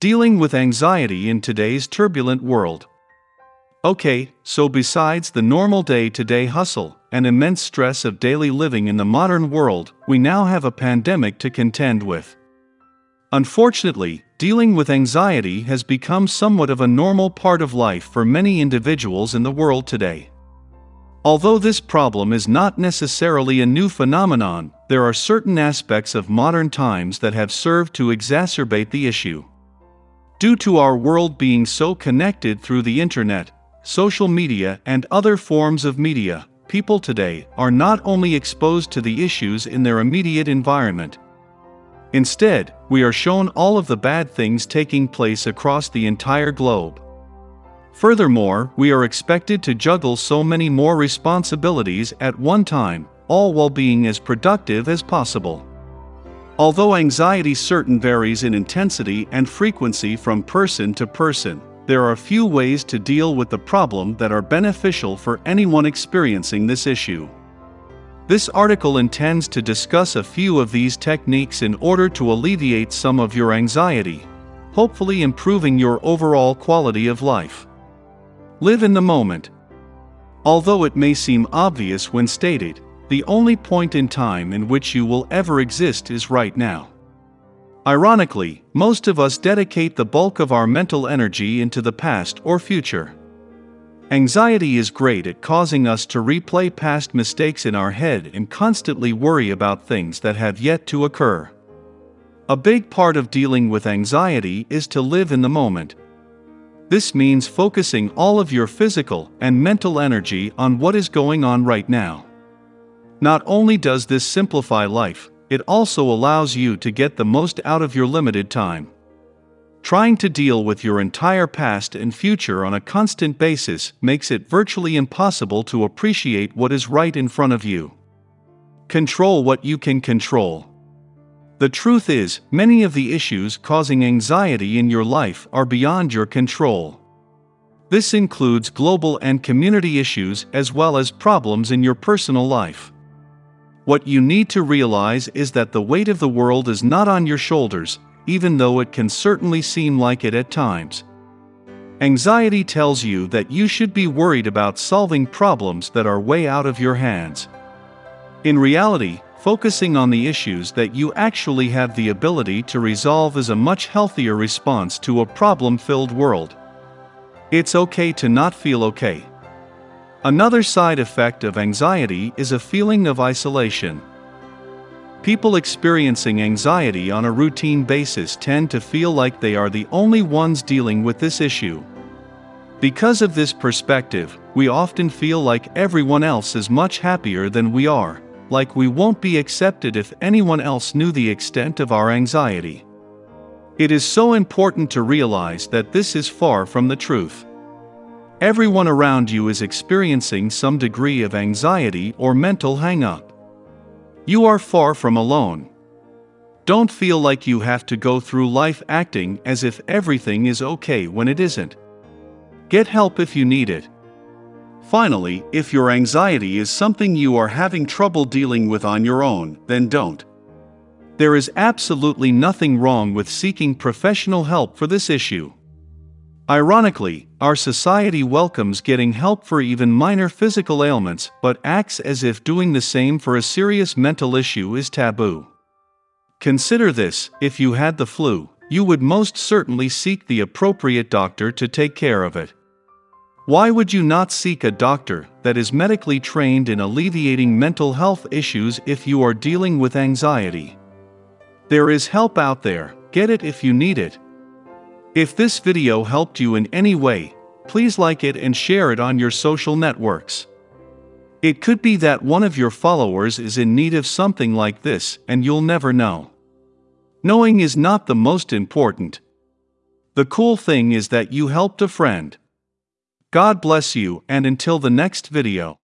Dealing with anxiety in today's turbulent world. Okay, so besides the normal day to day hustle and immense stress of daily living in the modern world, we now have a pandemic to contend with. Unfortunately, dealing with anxiety has become somewhat of a normal part of life for many individuals in the world today. Although this problem is not necessarily a new phenomenon, there are certain aspects of modern times that have served to exacerbate the issue. Due to our world being so connected through the internet, social media, and other forms of media, people today are not only exposed to the issues in their immediate environment. Instead, we are shown all of the bad things taking place across the entire globe. Furthermore, we are expected to juggle so many more responsibilities at one time, all while being as productive as possible. Although anxiety certain varies in intensity and frequency from person to person, there are few ways to deal with the problem that are beneficial for anyone experiencing this issue. This article intends to discuss a few of these techniques in order to alleviate some of your anxiety, hopefully improving your overall quality of life. Live in the moment. Although it may seem obvious when stated, the only point in time in which you will ever exist is right now. Ironically, most of us dedicate the bulk of our mental energy into the past or future. Anxiety is great at causing us to replay past mistakes in our head and constantly worry about things that have yet to occur. A big part of dealing with anxiety is to live in the moment, this means focusing all of your physical and mental energy on what is going on right now. Not only does this simplify life, it also allows you to get the most out of your limited time. Trying to deal with your entire past and future on a constant basis makes it virtually impossible to appreciate what is right in front of you. Control what you can control. The truth is, many of the issues causing anxiety in your life are beyond your control. This includes global and community issues as well as problems in your personal life. What you need to realize is that the weight of the world is not on your shoulders, even though it can certainly seem like it at times. Anxiety tells you that you should be worried about solving problems that are way out of your hands. In reality, focusing on the issues that you actually have the ability to resolve is a much healthier response to a problem filled world. It's okay to not feel okay. Another side effect of anxiety is a feeling of isolation. People experiencing anxiety on a routine basis tend to feel like they are the only ones dealing with this issue. Because of this perspective, we often feel like everyone else is much happier than we are like we won't be accepted if anyone else knew the extent of our anxiety. It is so important to realize that this is far from the truth. Everyone around you is experiencing some degree of anxiety or mental hang up. You are far from alone. Don't feel like you have to go through life acting as if everything is okay when it isn't. Get help if you need it. Finally, if your anxiety is something you are having trouble dealing with on your own, then don't. There is absolutely nothing wrong with seeking professional help for this issue. Ironically, our society welcomes getting help for even minor physical ailments but acts as if doing the same for a serious mental issue is taboo. Consider this if you had the flu, you would most certainly seek the appropriate doctor to take care of it. Why would you not seek a doctor that is medically trained in alleviating mental health issues if you are dealing with anxiety? There is help out there, get it if you need it. If this video helped you in any way, please like it and share it on your social networks. It could be that one of your followers is in need of something like this and you'll never know. Knowing is not the most important. The cool thing is that you helped a friend. God bless you and until the next video.